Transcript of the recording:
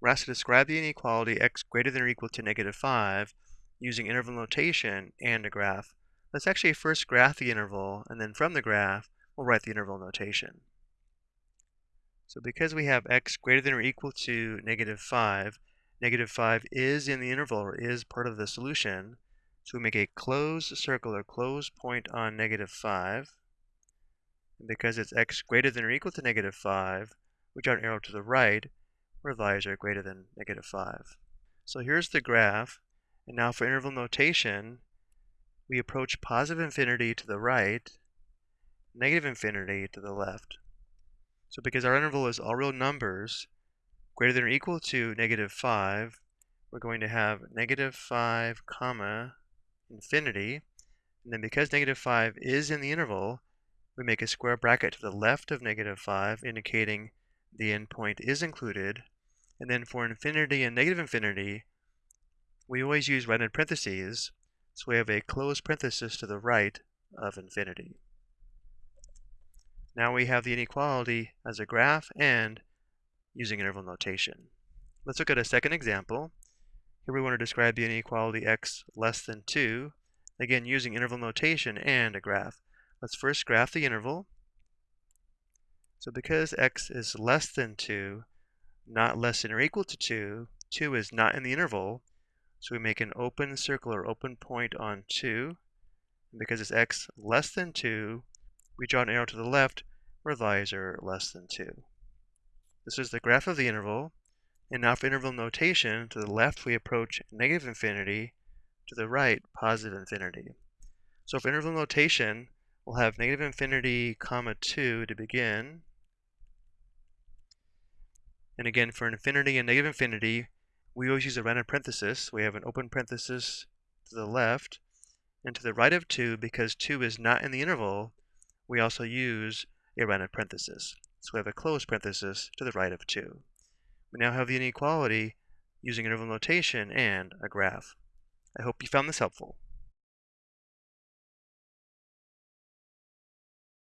we're asked to describe the inequality x greater than or equal to negative 5 using interval notation and a graph. Let's actually first graph the interval, and then from the graph, we'll write the interval notation. So because we have x greater than or equal to negative 5, negative 5 is in the interval, or is part of the solution. So we make a closed circle or closed point on negative 5. And because it's x greater than or equal to negative 5, we draw an arrow to the right where values are greater than negative 5. So here's the graph. And now for interval notation, we approach positive infinity to the right, negative infinity to the left. So because our interval is all real numbers, greater than or equal to negative 5, we're going to have negative 5 comma infinity. And then because negative 5 is in the interval, we make a square bracket to the left of negative 5, indicating the endpoint is included. And then for infinity and negative infinity, we always use right in parentheses, so we have a closed parenthesis to the right of infinity. Now we have the inequality as a graph and using interval notation. Let's look at a second example. Here we want to describe the inequality x less than 2, again using interval notation and a graph. Let's first graph the interval. So because x is less than 2, not less than or equal to 2, 2 is not in the interval, so we make an open circle or open point on 2. And because it's x less than 2, we draw an arrow to the left where values are less than 2. This is the graph of the interval. And now for interval notation, to the left we approach negative infinity, to the right positive infinity. So for interval notation, we'll have negative infinity comma 2 to begin. And again, for infinity and negative infinity, we always use a round parenthesis. We have an open parenthesis to the left. And to the right of 2, because 2 is not in the interval, we also use a round parenthesis. So we have a closed parenthesis to the right of 2. We now have the inequality using interval notation and a graph. I hope you found this helpful.